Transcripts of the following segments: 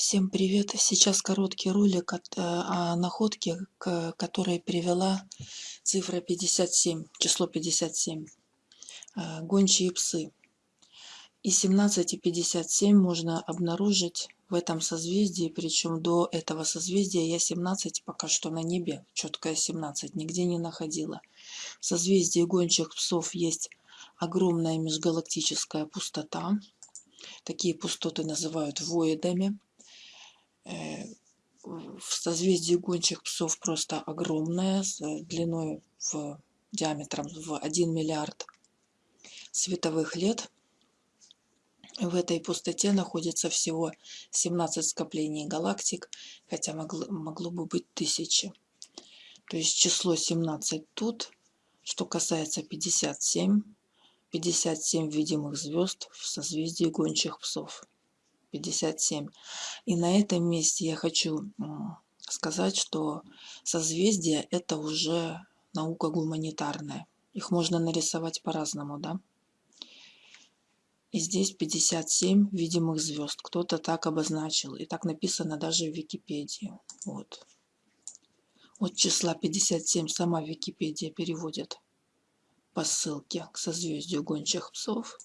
Всем привет! Сейчас короткий ролик от, э, о находке, к которой привела цифра 57, число 57. Э, гончие псы. И 17 и 57 можно обнаружить в этом созвездии, причем до этого созвездия я 17 пока что на небе, четкое 17, нигде не находила. В созвездии гончих псов есть огромная межгалактическая пустота. Такие пустоты называют воидами. Э, в созвездии гончих псов просто огромная, с длиной в диаметром в 1 миллиард световых лет. В этой пустоте находится всего 17 скоплений галактик, хотя могло, могло бы быть тысячи. То есть число 17 тут. Что касается 57, 57 видимых звезд в созвездии гончих псов. 57. И на этом месте я хочу сказать, что созвездия – это уже наука гуманитарная. Их можно нарисовать по-разному, да? И здесь 57 видимых звезд. Кто-то так обозначил. И так написано даже в Википедии. Вот. От числа 57 сама Википедия переводит по ссылке к созвездию гончих псов.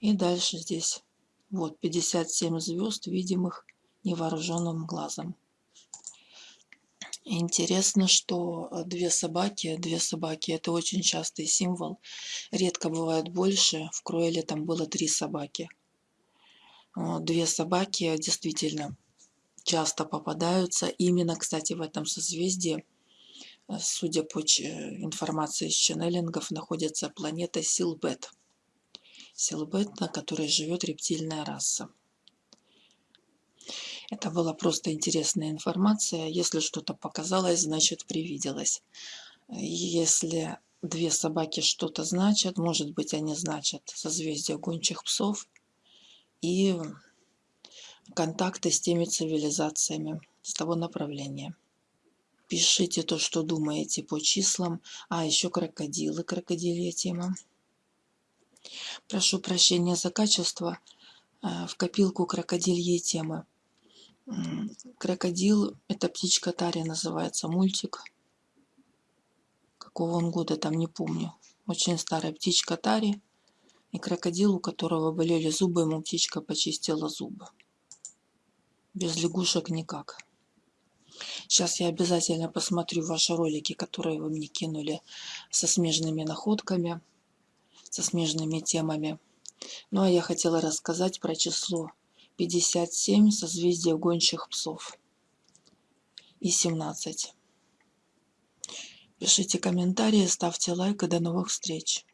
И дальше здесь вот 57 звезд, видимых невооруженным глазом. Интересно, что две собаки, две собаки это очень частый символ. Редко бывает больше. В Кроэле там было три собаки. Две собаки действительно часто попадаются. Именно, кстати, в этом созвездии, судя по информации из ченнелингов, находится планета Силбет силуэт, на которой живет рептильная раса. Это была просто интересная информация. Если что-то показалось, значит привиделось. Если две собаки что-то значат, может быть они значат созвездие гончих псов и контакты с теми цивилизациями с того направления. Пишите то, что думаете по числам. А, еще крокодилы, крокодилья тема. Прошу прощения за качество. Э, в копилку крокодильей темы. Крокодил, это птичка Тари называется, мультик. Какого он года, там не помню. Очень старая птичка Тари. И крокодил, у которого болели зубы, ему птичка почистила зубы. Без лягушек никак. Сейчас я обязательно посмотрю ваши ролики, которые вы мне кинули со смежными находками со смежными темами. Ну а я хотела рассказать про число 57 созвездия гончих псов и 17. Пишите комментарии, ставьте лайк и до новых встреч.